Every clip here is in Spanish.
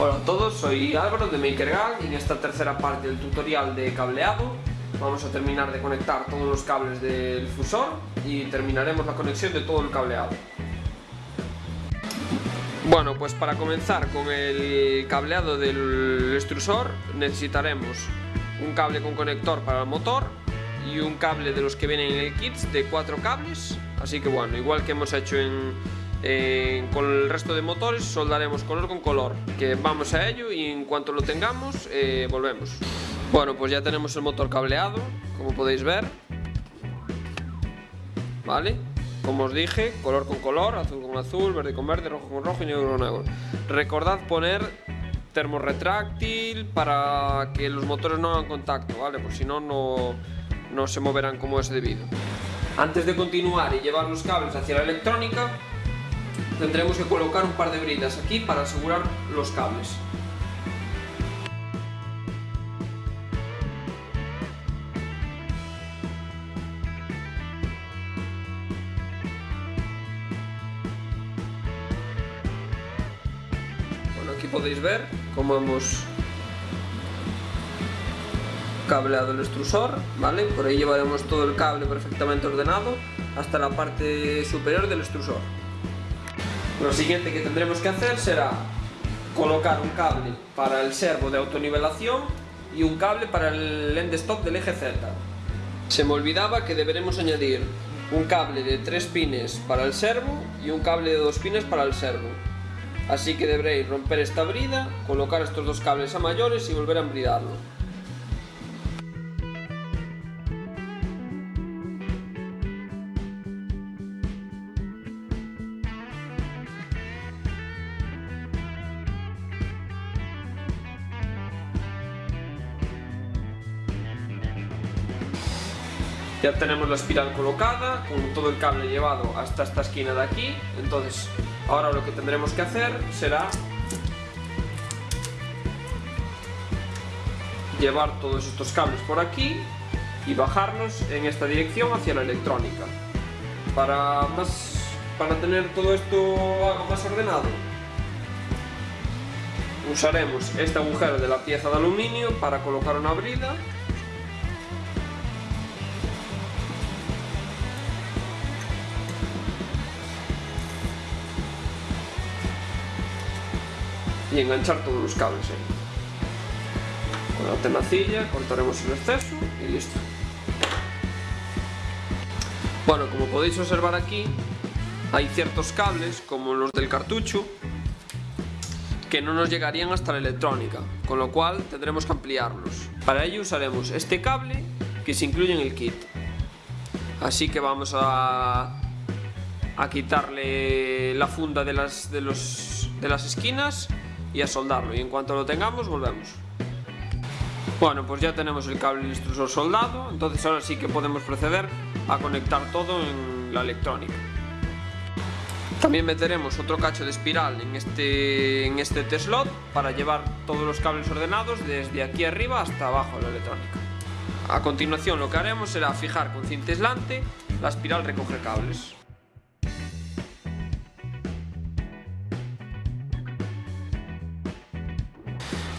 Hola a todos, soy Álvaro de MakerGag y en esta tercera parte del tutorial de cableado vamos a terminar de conectar todos los cables del fusor y terminaremos la conexión de todo el cableado. Bueno, pues para comenzar con el cableado del extrusor necesitaremos un cable con conector para el motor y un cable de los que vienen en el kit de cuatro cables, así que bueno, igual que hemos hecho en, eh, con el resto de motores soldaremos color con color que vamos a ello y en cuanto lo tengamos eh, volvemos. Bueno pues ya tenemos el motor cableado como podéis ver. Vale como os dije color con color azul con azul verde con verde rojo con rojo y negro con negro. Recordad poner termorretráctil para que los motores no hagan contacto vale por si no no se moverán como es debido. Antes de continuar y llevar los cables hacia la electrónica tendremos que colocar un par de bridas aquí para asegurar los cables. Bueno, aquí podéis ver cómo hemos cableado el extrusor, ¿vale? Por ahí llevaremos todo el cable perfectamente ordenado hasta la parte superior del extrusor. Lo siguiente que tendremos que hacer será colocar un cable para el servo de autonivelación y un cable para el end stop del eje Z. Se me olvidaba que deberemos añadir un cable de 3 pines para el servo y un cable de 2 pines para el servo. Así que deberéis romper esta brida, colocar estos dos cables a mayores y volver a embridarlo. Ya tenemos la espiral colocada, con todo el cable llevado hasta esta esquina de aquí. Entonces, ahora lo que tendremos que hacer será llevar todos estos cables por aquí y bajarlos en esta dirección hacia la electrónica. Para, más, para tener todo esto algo más ordenado, usaremos este agujero de la pieza de aluminio para colocar una brida enganchar todos los cables ahí. Con la tenacilla cortaremos el exceso y listo. Bueno, como podéis observar aquí, hay ciertos cables, como los del cartucho, que no nos llegarían hasta la electrónica, con lo cual tendremos que ampliarlos. Para ello usaremos este cable que se incluye en el kit. Así que vamos a, a quitarle la funda de las, de, los, de las esquinas y a soldarlo. Y en cuanto lo tengamos volvemos. Bueno pues ya tenemos el cable del extrusor soldado entonces ahora sí que podemos proceder a conectar todo en la electrónica. También meteremos otro cacho de espiral en este, en este T-slot para llevar todos los cables ordenados desde aquí arriba hasta abajo de la electrónica. A continuación lo que haremos será fijar con cinta aislante la espiral recoge cables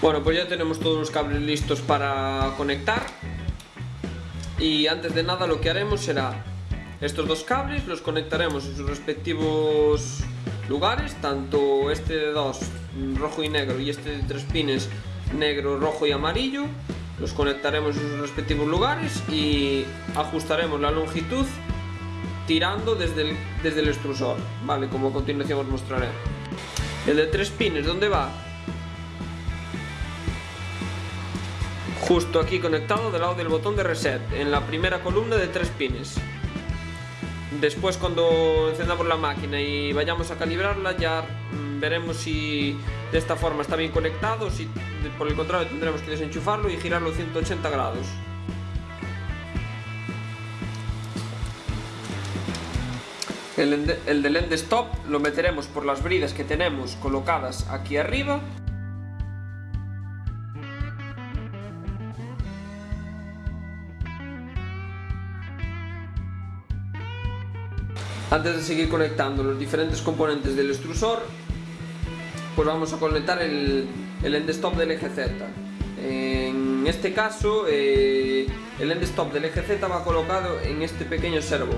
Bueno, pues ya tenemos todos los cables listos para conectar y antes de nada lo que haremos será estos dos cables los conectaremos en sus respectivos lugares, tanto este de dos rojo y negro y este de tres pines negro, rojo y amarillo los conectaremos en sus respectivos lugares y ajustaremos la longitud tirando desde el, desde el extrusor, vale, como a continuación os mostraré. El de tres pines, ¿dónde va? Justo aquí conectado del lado del botón de reset, en la primera columna de tres pines. Después cuando encendamos la máquina y vayamos a calibrarla ya mm, veremos si de esta forma está bien conectado, si por el contrario tendremos que desenchufarlo y girarlo 180 grados. El, el del end stop lo meteremos por las bridas que tenemos colocadas aquí arriba Antes de seguir conectando los diferentes componentes del extrusor, pues vamos a conectar el, el del eje Z. En este caso, eh, el end stop del eje Z va colocado en este pequeño servo.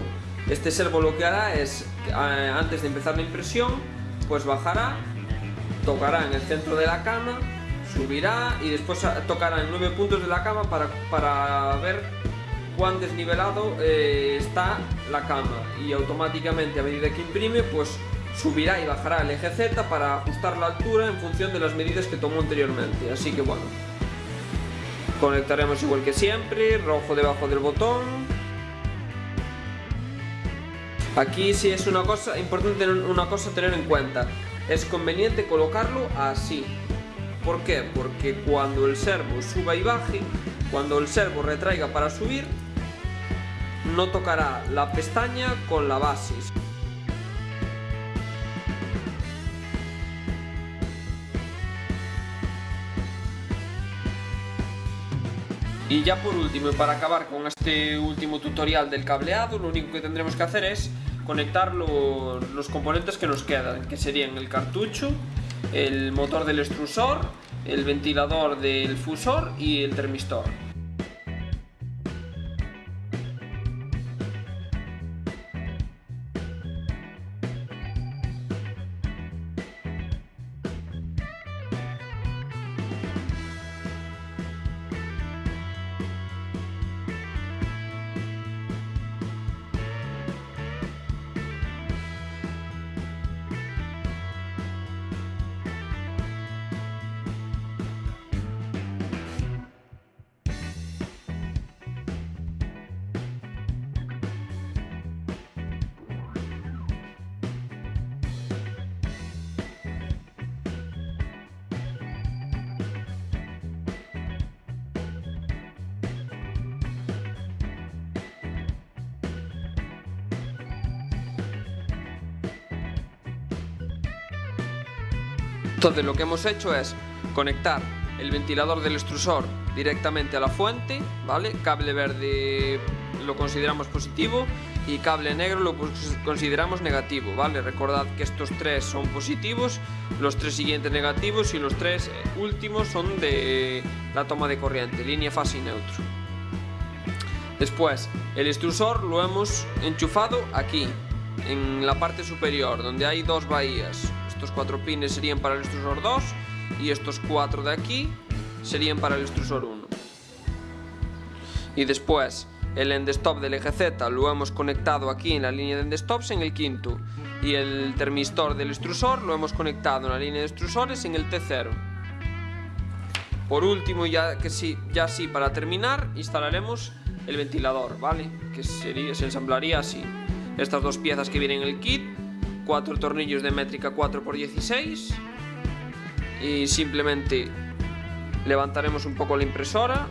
Este servo lo que hará es, eh, antes de empezar la impresión, pues bajará, tocará en el centro de la cama, subirá y después tocará en nueve puntos de la cama para, para ver cuán desnivelado eh, está la cama y automáticamente a medida que imprime pues subirá y bajará el eje Z para ajustar la altura en función de las medidas que tomó anteriormente. Así que bueno conectaremos igual que siempre rojo debajo del botón. Aquí sí es una cosa importante una cosa a tener en cuenta. Es conveniente colocarlo así. ¿Por qué? Porque cuando el servo suba y baje, cuando el servo retraiga para subir, no tocará la pestaña con la base. Y ya por último, y para acabar con este último tutorial del cableado, lo único que tendremos que hacer es conectar los componentes que nos quedan, que serían el cartucho, el motor del extrusor, el ventilador del fusor y el termistor. Entonces lo que hemos hecho es conectar el ventilador del extrusor directamente a la fuente, ¿vale? Cable verde lo consideramos positivo y cable negro lo consideramos negativo, ¿vale? Recordad que estos tres son positivos, los tres siguientes negativos y los tres últimos son de la toma de corriente, línea fase y neutro. Después, el extrusor lo hemos enchufado aquí, en la parte superior, donde hay dos bahías. Estos cuatro pines serían para el extrusor 2 y estos cuatro de aquí serían para el extrusor 1. Y después el end stop del eje Z lo hemos conectado aquí en la línea de end stops en el quinto y el termistor del extrusor lo hemos conectado en la línea de extrusores en el T0. Por último, ya que sí, ya sí para terminar, instalaremos el ventilador, ¿vale? Que sería, se ensamblaría así. Estas dos piezas que vienen en el kit cuatro tornillos de métrica 4x16 y simplemente levantaremos un poco la impresora.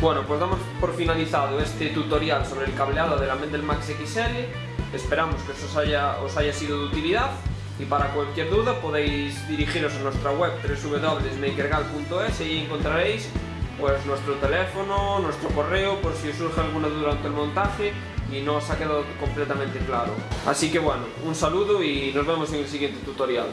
Bueno, pues damos por finalizado este tutorial sobre el cableado de la Mendel Max XL. Esperamos que os haya, os haya sido de utilidad y para cualquier duda podéis dirigiros a nuestra web www.makergal.es y encontraréis pues nuestro teléfono, nuestro correo por si surge alguna duda durante el montaje y no os ha quedado completamente claro. Así que bueno, un saludo y nos vemos en el siguiente tutorial.